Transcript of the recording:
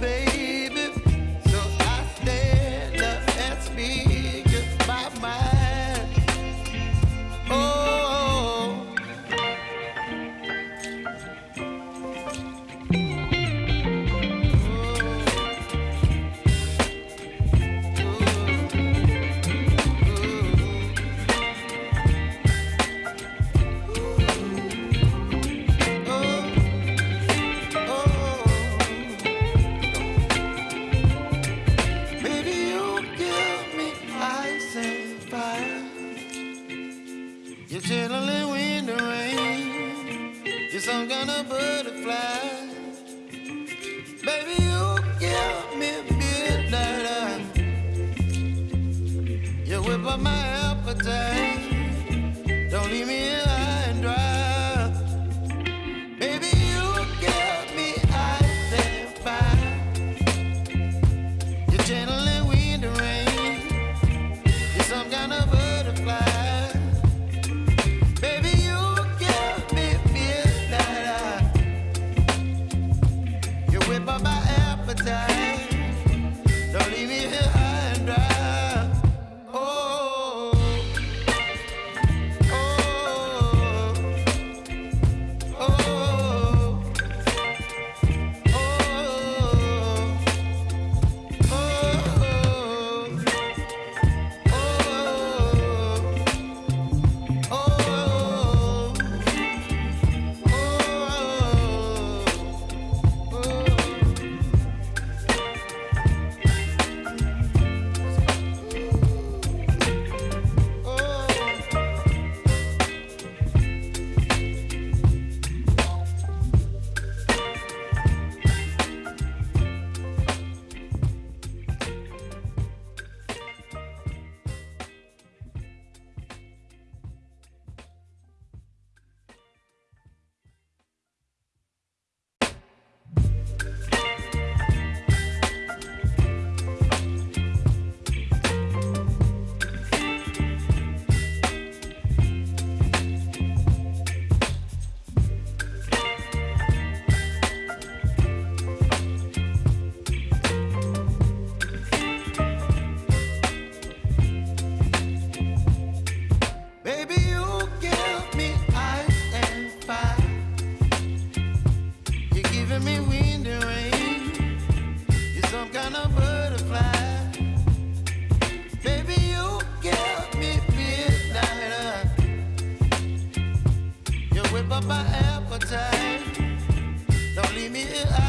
baby. You're chilling the rain. You're some kind of butterfly. up my appetite. Don't leave me here. up my appetite. Don't leave me here.